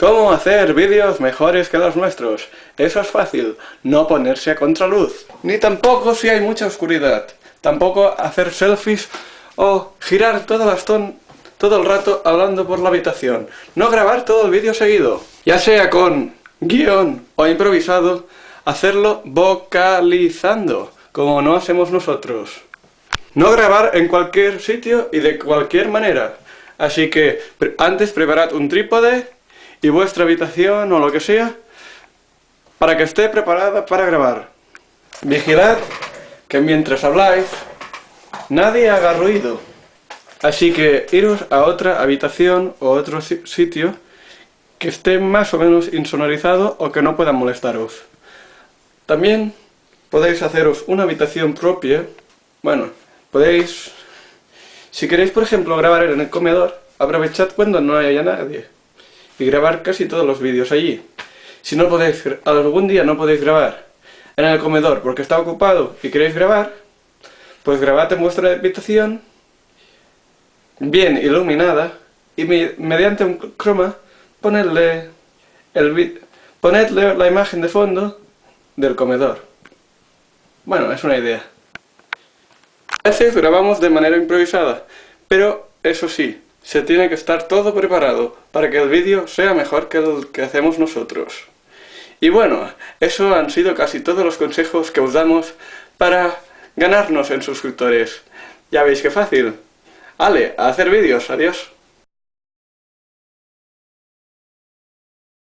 ¿Cómo hacer vídeos mejores que los nuestros? Eso es fácil, no ponerse a contraluz. Ni tampoco si hay mucha oscuridad. Tampoco hacer selfies o girar todo el rato hablando por la habitación. No grabar todo el vídeo seguido. Ya sea con guion o improvisado, hacerlo vocalizando, como no hacemos nosotros. No grabar en cualquier sitio y de cualquier manera. Así que antes preparad un trípode y vuestra habitación o lo que sea para que esté preparada para grabar. Vigilad que mientras habláis nadie haga ruido. Así que iros a otra habitación o otro sitio que esté más o menos insonorizado o que no pueda molestaros. También podéis haceros una habitación propia. Bueno, podéis... Si queréis, por ejemplo, grabar en el comedor, aprovechad cuando no haya nadie y grabar casi todos los vídeos allí. Si no podéis, algún día no podéis grabar en el comedor porque está ocupado y queréis grabar, pues grabad en vuestra habitación bien iluminada y mediante un croma ponedle, el, ponedle la imagen de fondo del comedor. Bueno, es una idea. A veces grabamos de manera improvisada, pero eso sí, se tiene que estar todo preparado para que el vídeo sea mejor que el que hacemos nosotros. Y bueno, eso han sido casi todos los consejos que os damos para ganarnos en suscriptores. Ya veis qué fácil. Ale, a hacer vídeos, adiós.